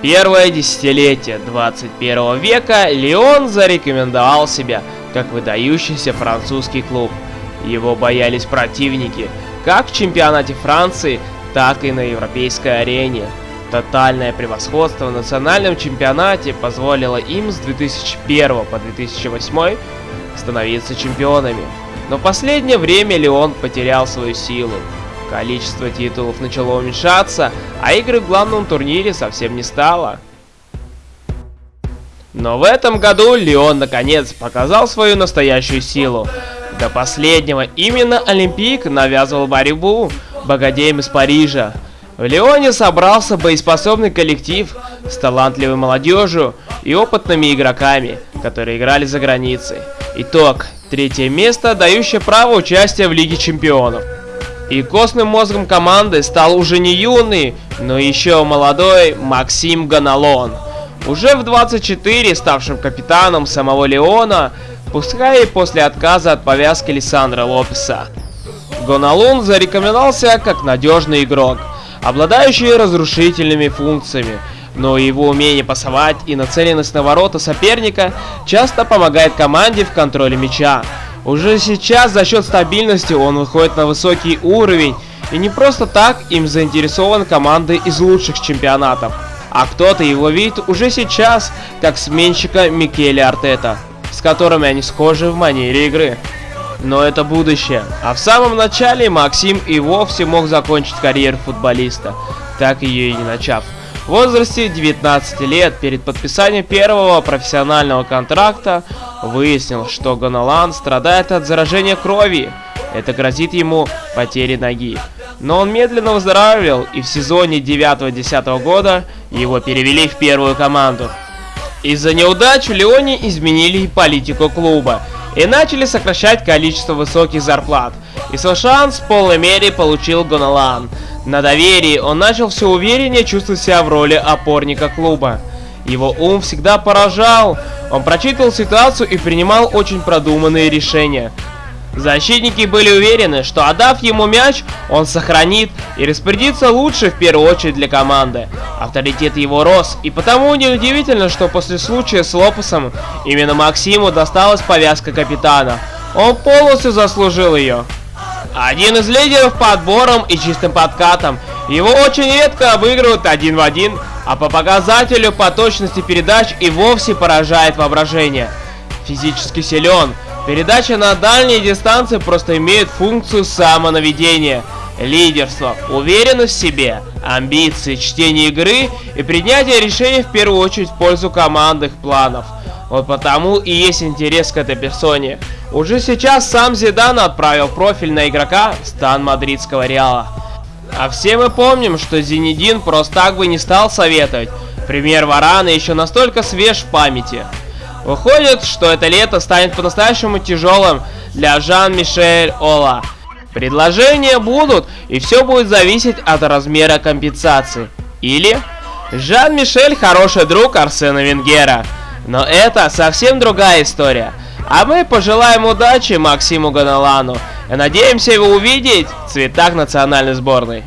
Первое десятилетие 21 века Лион зарекомендовал себя как выдающийся французский клуб. Его боялись противники как в чемпионате Франции, так и на европейской арене. Тотальное превосходство в национальном чемпионате позволило им с 2001 по 2008 становиться чемпионами. Но в последнее время Леон потерял свою силу. Количество титулов начало уменьшаться, а игры в главном турнире совсем не стало. Но в этом году Леон наконец показал свою настоящую силу. До последнего именно Олимпик навязывал борьбу богадеям из Парижа. В Леоне собрался боеспособный коллектив с талантливой молодежью и опытными игроками, которые играли за границей. Итог. Третье место, дающее право участия в Лиге Чемпионов. И костным мозгом команды стал уже не юный, но еще молодой Максим Ганалон. Уже в 24 ставшим капитаном самого Леона, пускай и после отказа от повязки Лиссандра Лопеса. Гоналун зарекомендовался как надежный игрок, обладающий разрушительными функциями, но его умение пасовать и нацеленность на ворота соперника часто помогает команде в контроле мяча. Уже сейчас за счет стабильности он выходит на высокий уровень, и не просто так им заинтересован команды из лучших чемпионатов. А кто-то его видит уже сейчас, как сменщика Микеле Артета, с которыми они схожи в манере игры. Но это будущее. А в самом начале Максим и вовсе мог закончить карьеру футболиста, так ее и не начав. В возрасте 19 лет перед подписанием первого профессионального контракта выяснил, что Гоналан страдает от заражения крови. Это грозит ему потерей ноги. Но он медленно выздоравливал, и в сезоне 9-10 года его перевели в первую команду. Из-за неудач в Леоне изменили политику клуба и начали сокращать количество высоких зарплат. И свой в полной мере получил Гоналан – на доверии он начал все увереннее чувствовать себя в роли опорника клуба. Его ум всегда поражал, он прочитывал ситуацию и принимал очень продуманные решения. Защитники были уверены, что отдав ему мяч, он сохранит и распорядится лучше в первую очередь для команды. Авторитет его рос, и потому неудивительно, что после случая с Лопесом именно Максиму досталась повязка капитана. Он полностью заслужил ее. Один из лидеров по отборам и чистым подкатам. Его очень редко обыгрывают один в один, а по показателю по точности передач и вовсе поражает воображение. Физически силен. Передача на дальние дистанции просто имеет функцию самонаведения. Лидерство, уверенность в себе, амбиции, чтение игры и принятие решений в первую очередь в пользу командных планов. Вот потому и есть интерес к этой персоне. Уже сейчас сам Зидан отправил профиль на игрока стан мадридского Реала. А все мы помним, что Зинедин просто так бы не стал советовать. Пример Варана еще настолько свеж в памяти. Выходит, что это лето станет по-настоящему тяжелым для Жан-Мишель Ола. Предложения будут, и все будет зависеть от размера компенсации. Или Жан-Мишель хороший друг Арсена Венгера. Но это совсем другая история. А мы пожелаем удачи Максиму Ганалану и надеемся его увидеть в цветах национальной сборной.